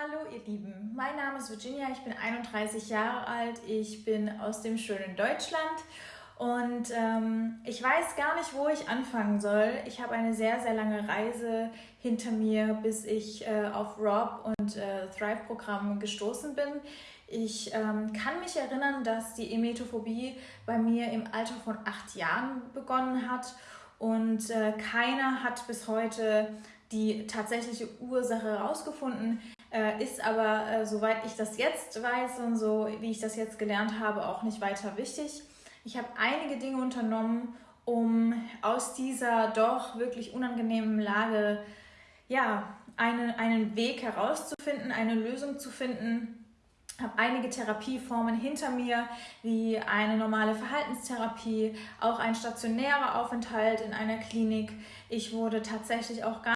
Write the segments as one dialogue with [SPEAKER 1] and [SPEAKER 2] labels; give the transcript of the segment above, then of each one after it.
[SPEAKER 1] Hallo ihr Lieben, mein Name ist Virginia, ich bin 31 Jahre alt, ich bin aus dem schönen Deutschland. Und ähm, ich weiß gar nicht, wo ich anfangen soll. Ich habe eine sehr, sehr lange Reise hinter mir, bis ich äh, auf Rob und äh, Thrive-Programm gestoßen bin. Ich ähm, kann mich erinnern, dass die Emetophobie bei mir im Alter von acht Jahren begonnen hat. Und äh, keiner hat bis heute die tatsächliche Ursache herausgefunden, äh, ist aber, äh, soweit ich das jetzt weiß und so wie ich das jetzt gelernt habe, auch nicht weiter wichtig. Ich habe einige Dinge unternommen, um aus dieser doch wirklich unangenehmen Lage ja, eine, einen Weg herauszufinden, eine Lösung zu finden. Ich habe einige Therapieformen hinter mir, wie eine normale Verhaltenstherapie, auch ein stationärer Aufenthalt in einer Klinik. Ich wurde tatsächlich auch gar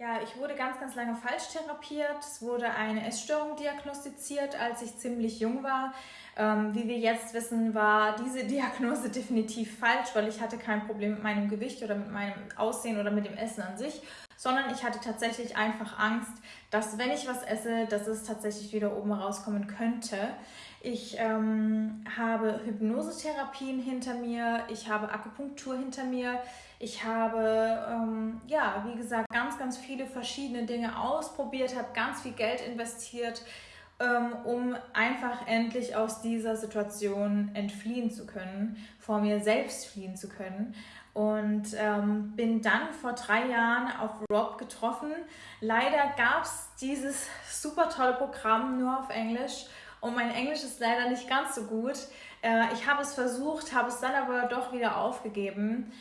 [SPEAKER 1] ja, ich wurde ganz, ganz lange falsch therapiert. Es wurde eine Essstörung diagnostiziert, als ich ziemlich jung war. Ähm, wie wir jetzt wissen, war diese Diagnose definitiv falsch, weil ich hatte kein Problem mit meinem Gewicht oder mit meinem Aussehen oder mit dem Essen an sich, sondern ich hatte tatsächlich einfach Angst, dass wenn ich was esse, dass es tatsächlich wieder oben rauskommen könnte. Ich ähm, habe Hypnosetherapien hinter mir, ich habe Akupunktur hinter mir, ich habe, ähm, ja, wie gesagt, ganz, ganz viele verschiedene Dinge ausprobiert, habe ganz viel Geld investiert, ähm, um einfach endlich aus dieser Situation entfliehen zu können, vor mir selbst fliehen zu können. Und ähm, bin dann vor drei Jahren auf Rob getroffen. Leider gab es dieses super tolle Programm nur auf Englisch und mein Englisch ist leider nicht ganz so gut. Äh, ich habe es versucht, habe es dann aber doch wieder aufgegeben.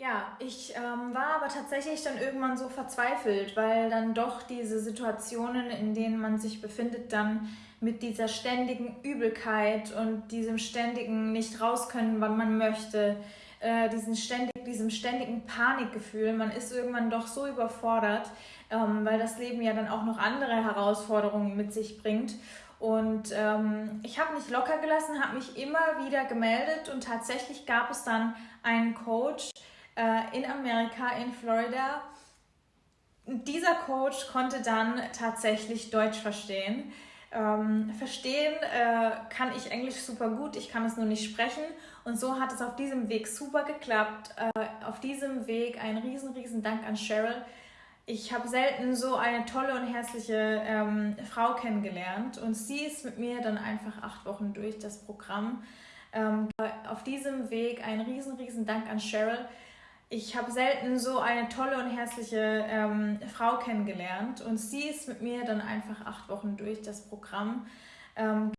[SPEAKER 1] Ja, ich ähm, war aber tatsächlich dann irgendwann so verzweifelt, weil dann doch diese Situationen, in denen man sich befindet, dann mit dieser ständigen Übelkeit und diesem ständigen nicht raus können, wann man möchte, äh, diesen ständig, diesem ständigen Panikgefühl, man ist irgendwann doch so überfordert, ähm, weil das Leben ja dann auch noch andere Herausforderungen mit sich bringt. Und ähm, ich habe mich locker gelassen, habe mich immer wieder gemeldet und tatsächlich gab es dann einen Coach, äh, in Amerika, in Florida. Dieser Coach konnte dann tatsächlich Deutsch verstehen. Ähm, verstehen äh, kann ich Englisch super gut, ich kann es nur nicht sprechen. Und so hat es auf diesem Weg super geklappt. Äh, auf diesem Weg ein riesen, riesen Dank an Cheryl. Ich habe selten so eine tolle und herzliche ähm, Frau kennengelernt und sie ist mit mir dann einfach acht Wochen durch das Programm. Ähm, auf diesem Weg ein riesen, riesen Dank an Cheryl ich habe selten so eine tolle und herzliche ähm, Frau kennengelernt und sie ist mit mir dann einfach acht Wochen durch das Programm. Ähm,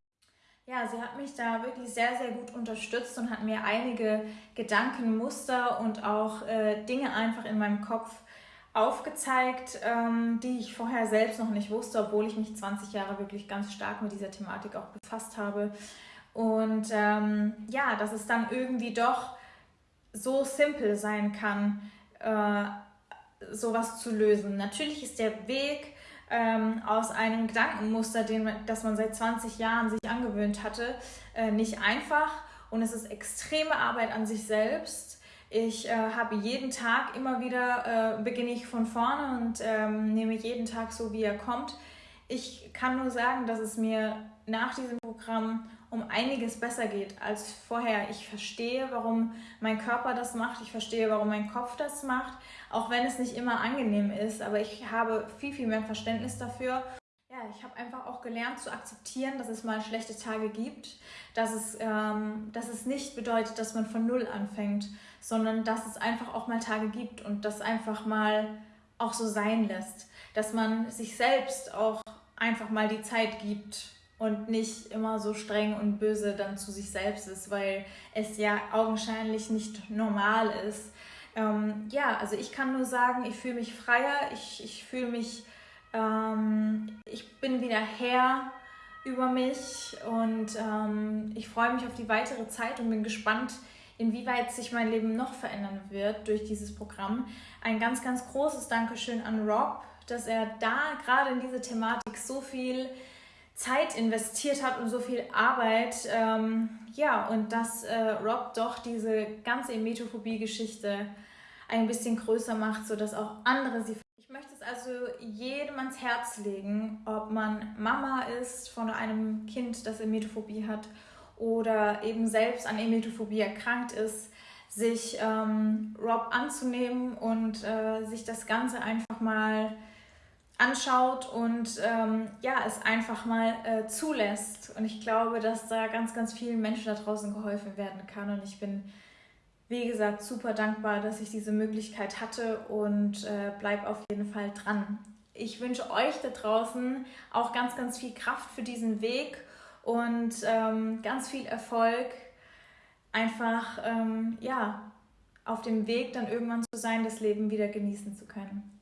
[SPEAKER 1] ja, sie hat mich da wirklich sehr, sehr gut unterstützt und hat mir einige Gedankenmuster und auch äh, Dinge einfach in meinem Kopf aufgezeigt, ähm, die ich vorher selbst noch nicht wusste, obwohl ich mich 20 Jahre wirklich ganz stark mit dieser Thematik auch befasst habe. Und ähm, ja, dass es dann irgendwie doch so simpel sein kann, äh, sowas zu lösen. Natürlich ist der Weg ähm, aus einem Gedankenmuster, den, das man seit 20 Jahren sich angewöhnt hatte, äh, nicht einfach und es ist extreme Arbeit an sich selbst. Ich äh, habe jeden Tag immer wieder, äh, beginne ich von vorne und ähm, nehme jeden Tag so, wie er kommt. Ich kann nur sagen, dass es mir nach diesem Programm um einiges besser geht als vorher. Ich verstehe, warum mein Körper das macht, ich verstehe, warum mein Kopf das macht, auch wenn es nicht immer angenehm ist, aber ich habe viel, viel mehr Verständnis dafür. Ja, ich habe einfach auch gelernt zu akzeptieren, dass es mal schlechte Tage gibt, dass es, ähm, dass es nicht bedeutet, dass man von Null anfängt, sondern dass es einfach auch mal Tage gibt und das einfach mal auch so sein lässt, dass man sich selbst auch einfach mal die Zeit gibt, und nicht immer so streng und böse dann zu sich selbst ist, weil es ja augenscheinlich nicht normal ist. Ähm, ja, also ich kann nur sagen, ich fühle mich freier, ich, ich fühle mich, ähm, ich bin wieder Herr über mich und ähm, ich freue mich auf die weitere Zeit und bin gespannt, inwieweit sich mein Leben noch verändern wird durch dieses Programm. Ein ganz, ganz großes Dankeschön an Rob, dass er da gerade in diese Thematik so viel Zeit investiert hat und so viel Arbeit. Ähm, ja, und dass äh, Rob doch diese ganze Emetophobie-Geschichte ein bisschen größer macht, sodass auch andere sie. Ich möchte es also jedem ans Herz legen, ob man Mama ist von einem Kind, das Emetophobie hat oder eben selbst an Emetophobie erkrankt ist, sich ähm, Rob anzunehmen und äh, sich das Ganze einfach mal anschaut und ähm, ja, es einfach mal äh, zulässt. Und ich glaube, dass da ganz, ganz vielen Menschen da draußen geholfen werden kann. Und ich bin, wie gesagt, super dankbar, dass ich diese Möglichkeit hatte und äh, bleib auf jeden Fall dran. Ich wünsche euch da draußen auch ganz, ganz viel Kraft für diesen Weg und ähm, ganz viel Erfolg. Einfach, ähm, ja, auf dem Weg dann irgendwann zu sein, das Leben wieder genießen zu können.